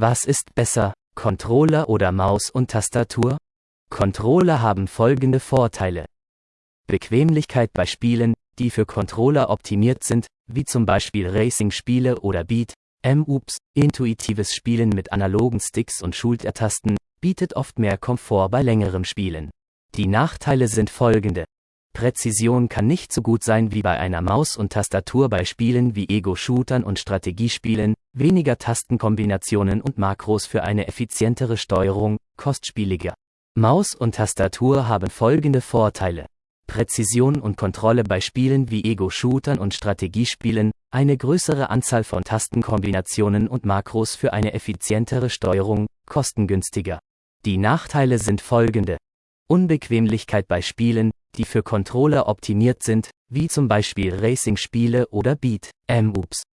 Was ist besser, Controller oder Maus und Tastatur? Controller haben folgende Vorteile. Bequemlichkeit bei Spielen, die für Controller optimiert sind, wie zum Beispiel Racing-Spiele oder Beat, M-Ups, intuitives Spielen mit analogen Sticks und Schultertasten, bietet oft mehr Komfort bei längerem Spielen. Die Nachteile sind folgende. Präzision kann nicht so gut sein wie bei einer Maus und Tastatur bei Spielen wie Ego-Shootern und Strategiespielen, weniger Tastenkombinationen und Makros für eine effizientere Steuerung, kostspieliger. Maus und Tastatur haben folgende Vorteile. Präzision und Kontrolle bei Spielen wie Ego-Shootern und Strategiespielen, eine größere Anzahl von Tastenkombinationen und Makros für eine effizientere Steuerung, kostengünstiger. Die Nachteile sind folgende. Unbequemlichkeit bei Spielen, die für Controller optimiert sind, wie zum Beispiel Racing-Spiele oder Beat, M-Ups.